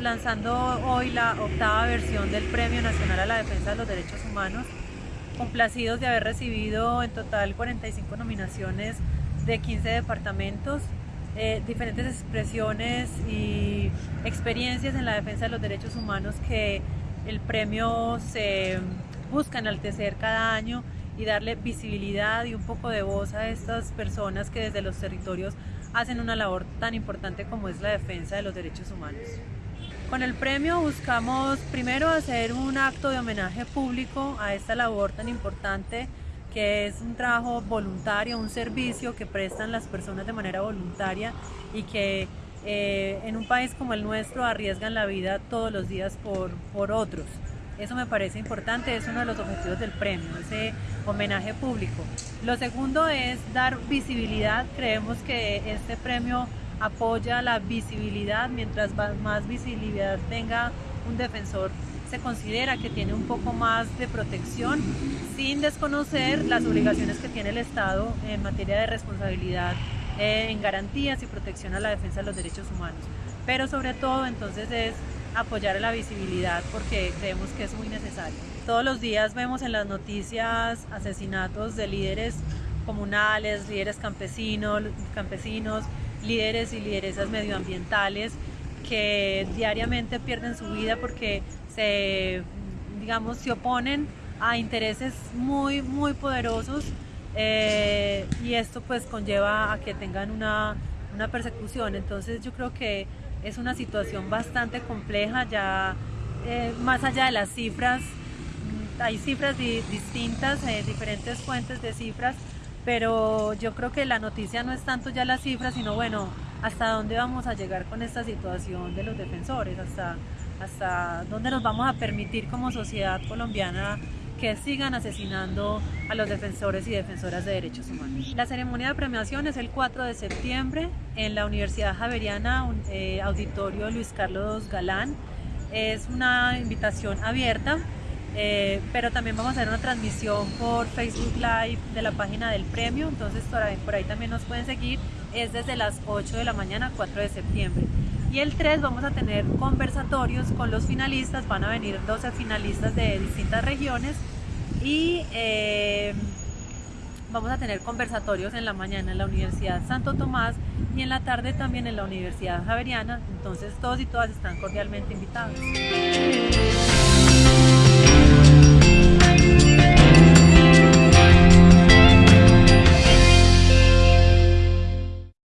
lanzando hoy la octava versión del Premio Nacional a la Defensa de los Derechos Humanos, complacidos de haber recibido en total 45 nominaciones de 15 departamentos, eh, diferentes expresiones y experiencias en la defensa de los derechos humanos que el premio se busca enaltecer cada año y darle visibilidad y un poco de voz a estas personas que desde los territorios hacen una labor tan importante como es la defensa de los derechos humanos. Con el premio buscamos primero hacer un acto de homenaje público a esta labor tan importante que es un trabajo voluntario, un servicio que prestan las personas de manera voluntaria y que eh, en un país como el nuestro arriesgan la vida todos los días por, por otros. Eso me parece importante, es uno de los objetivos del premio, ese homenaje público. Lo segundo es dar visibilidad, creemos que este premio apoya la visibilidad, mientras más visibilidad tenga un defensor se considera que tiene un poco más de protección sin desconocer las obligaciones que tiene el Estado en materia de responsabilidad en garantías y protección a la defensa de los derechos humanos. Pero sobre todo entonces es apoyar la visibilidad porque creemos que es muy necesario. Todos los días vemos en las noticias asesinatos de líderes comunales, líderes campesinos, campesinos, líderes y lideresas medioambientales que diariamente pierden su vida porque se, digamos, se oponen a intereses muy, muy poderosos eh, y esto pues conlleva a que tengan una, una persecución. Entonces yo creo que es una situación bastante compleja, ya eh, más allá de las cifras, hay cifras distintas, eh, diferentes fuentes de cifras, pero yo creo que la noticia no es tanto ya las cifras, sino bueno, hasta dónde vamos a llegar con esta situación de los defensores, hasta, hasta dónde nos vamos a permitir como sociedad colombiana que sigan asesinando a los defensores y defensoras de derechos humanos. La ceremonia de premiación es el 4 de septiembre en la Universidad Javeriana, eh, Auditorio Luis Carlos Galán. Es una invitación abierta, eh, pero también vamos a hacer una transmisión por Facebook Live de la página del premio, entonces por ahí, por ahí también nos pueden seguir. Es desde las 8 de la mañana, 4 de septiembre. Y el 3 vamos a tener conversatorios con los finalistas, van a venir 12 finalistas de distintas regiones y eh, vamos a tener conversatorios en la mañana en la Universidad Santo Tomás y en la tarde también en la Universidad Javeriana, entonces todos y todas están cordialmente invitados.